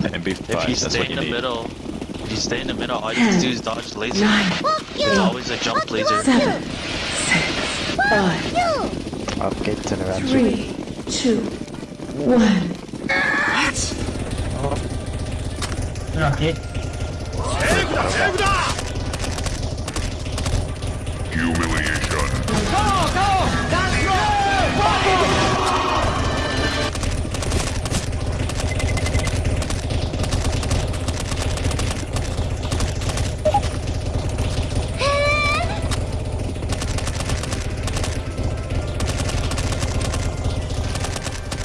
If you stay in you the need. middle, if you stay in the middle, all you can do is dodge lasers. Nine, There's always a jump eight, laser. Seven, six, five, I'll get to the. Three, two, one. What? Oh. They're. Humiliation.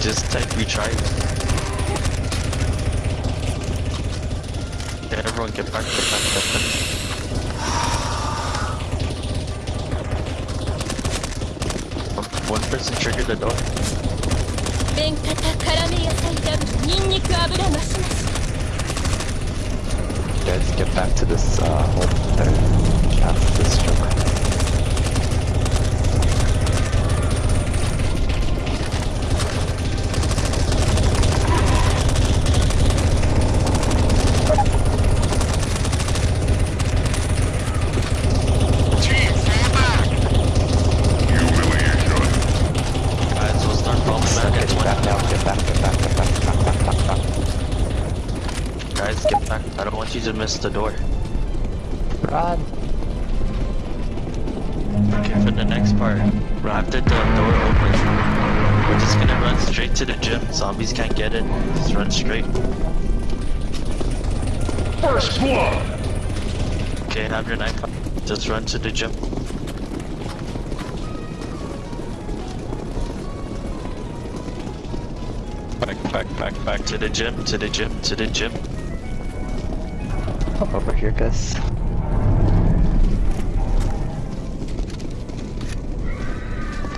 Just type retrieve. Yeah, everyone get back, get back, get back. One person triggered the door. Guys, get back to this, uh, whole, uh, cast this joke. Back. I don't you to miss the door. Run. Okay, for the next part, after the door opens, we're just gonna run straight to the gym. Zombies can't get in. Just run straight. First blood! Okay, have your knife. Just run to the gym. Back, back, back, back. To the gym, to the gym, to the gym. Over here, guys.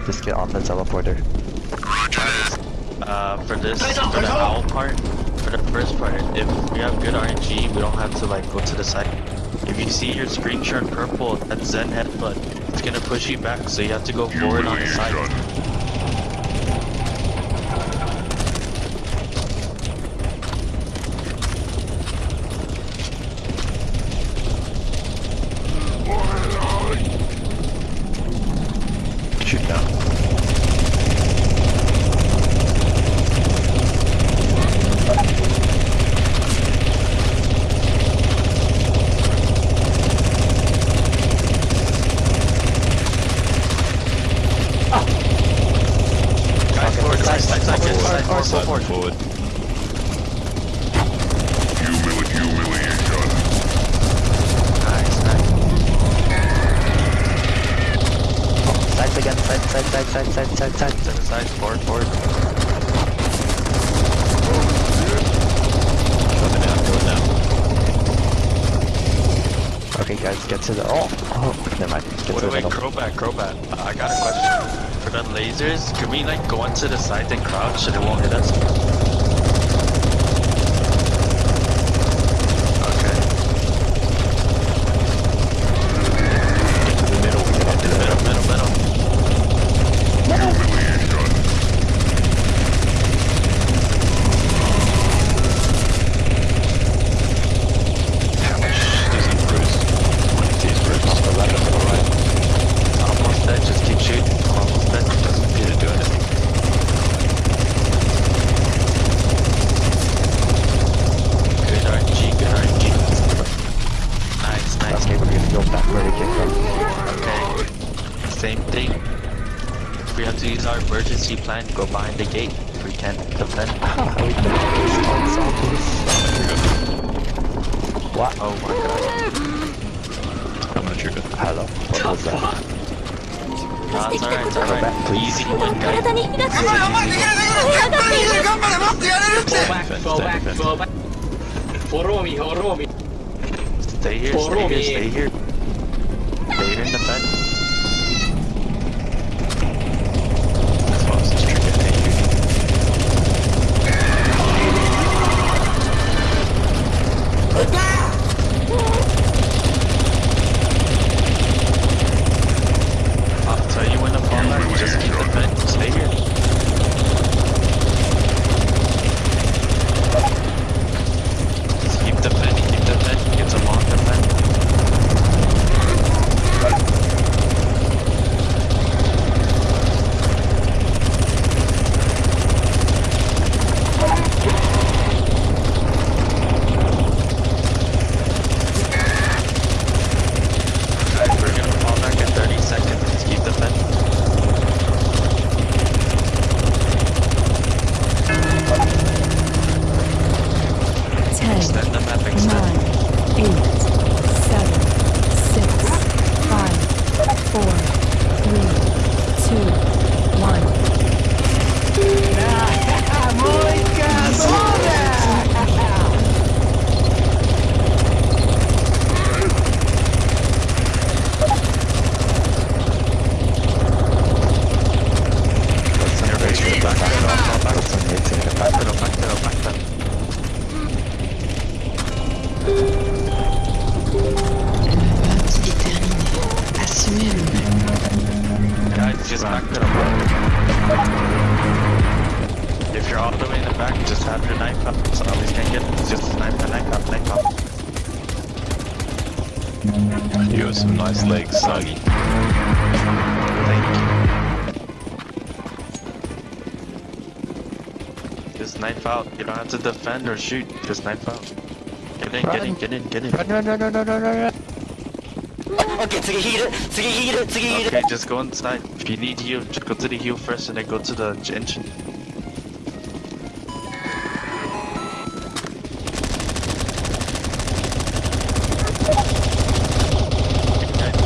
Just get on the teleporter. Uh, for this, for the owl part, for the first part, if we have good RNG, we don't have to like go to the side. If you see your screen turn purple, that's Zen headbutt. It's gonna push you back, so you have to go forward on the side. Shoot down. Guys, forward, side, side, side, side, side, forward, Side forward. forward. Nice, nice. Sides again. Side. Side. Side. Side. Side. To the side, forward, forward. It down, go down. Okay, guys, get to the. Oh. Oh. Never mind. Get to Wait, the wait, middle. Crobat, Crobat. Uh, I got a question. For the lasers, can we like go onto the side and crouch so they won't hit us? Okay. Get to the middle. Get to the middle. Middle, middle, middle. How much does he bruise? One of these bruises. On the left or the right? Almost dead, just keep shooting. Almost dead. Doesn't appear to do anything. Good RNG, good RNG. Nice, nice is that where they came from? Okay. Same thing. We have to use our emergency plan to go behind the gate. If we can't defend. Ah, we can defend. What? Oh my god. I'm not sure. Hello. What was that? Ah, it's alright, it's alright. Easy one, guys. Go back, go back, go back. Follow me, follow me. Stay here, stay here, stay here. In the fence. Fastest trigger. Thank you. I'll tell you when to fall back. Just keep the fence. Stay here. Back to the If you're all the way in the back, just have your knife up. So zombies can't get it. Just snipe the knife up, knife up. You have some nice legs, Sagi. Thank you. Just knife out. You don't have to defend or shoot. Just knife out. Get in, get in, get in, get in. Run, run, run, run, run, run, run, run. Okay, just go inside. If you need heal, just go to the heal first and then go to the engine.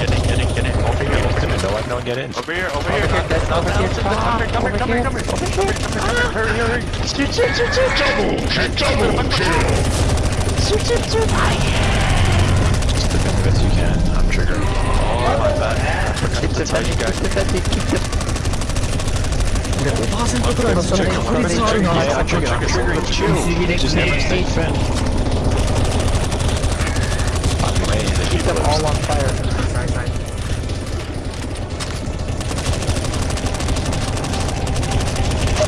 Get in, get in, get in. Over here, over here. No one, no one get in. Over here, over here. here, guys, Down, over down, here. down, Come here, come here, come over here, come here, here. come here, come here, hurry, hurry. Shoot, shoot, shoot, shoot. Just defend the best you can. I'm triggering. Oh, my bad. I forgot Keep to tell you defending, guys. keep defending, keep defending. 5%くらいのその確率あるな Yeah, trigger, trigger, triggering. Chill. Just never stay defend. I'm laying the Keep them all healers. on fire.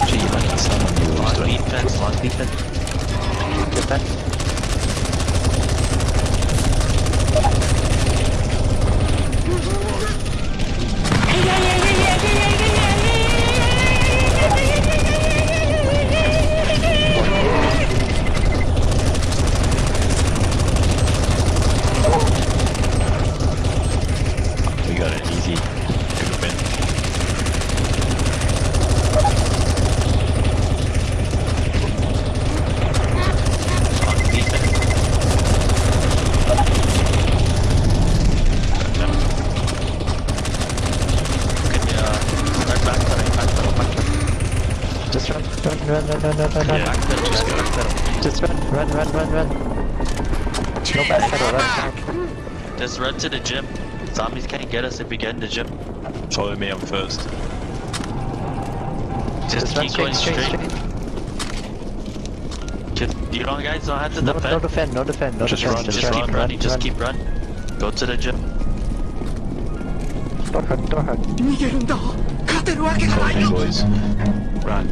Gee, you might need someone who's Long doing defense, long defense. Just run, run, run, run, run, run, run, run. Backpedal, just backpedal. Just run, run, run, run, run. No backpedal, run back. Just run to the gym. Zombies can't get us if we get in the gym. Follow me, I'm first. Just, Just run keep straight, going straight, straight. straight. Just, you don't guys don't have to No, defend. no defend, no defend, no Just defend. run, just, just keep run, running, just keep running. Go to the gym. Door hug, door hug. Follow me, boys. Run.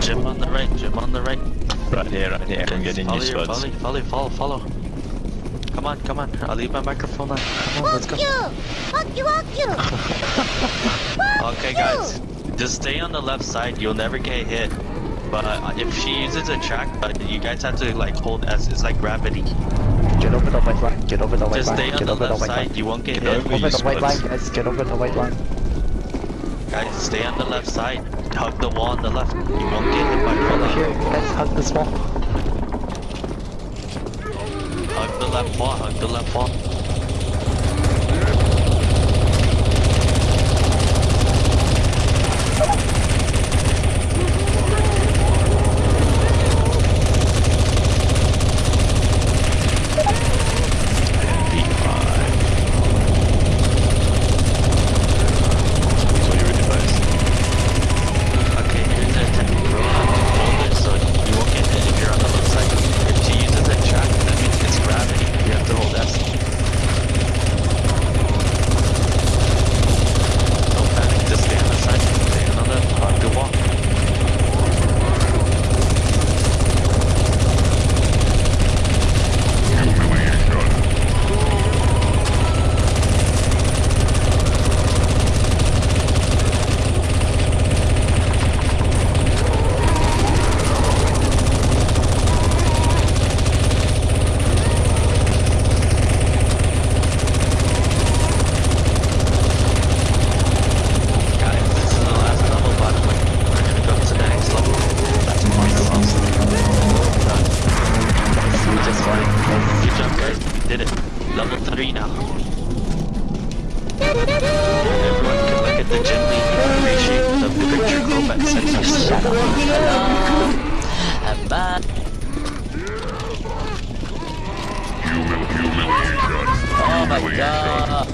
Gym on the right, gym on the right. Right here, right here. I'm getting follow you, your, spuds. follow, follow, follow, follow. Come on, come on. I'll leave my microphone on. Come on, let's go. Okay, guys. Just stay on the left side. You'll never get hit. But uh, if she uses a track, uh, you guys have to like hold S. It's like gravity. Get over the white line, get over the white Just line, stay on get the over the left white side. line. You won't get Get hit. over Over you, the white line, guys, get over the white line. Guys, stay on the left side. Hug the wall on the left. You won't get hit by fallout. here, guys, hug this wall. Hug the left wall. Hug the left wall. So you're device. Okay, here's the technique. Hold it so you won't get hit if you're on the left side. If she uses a track, that means it's gravity. You have to hold S. Don't panic. Just stay on the side. Stay on the hug the wall. Guys, this is the last level, by the way. We're gonna go to the next level. That's awesome. We just won it, guys. Good job, guys. Did it. 3 now. Everyone can look at the gym lead and appreciate the picture Kovac sent us. Bye. Oh my god.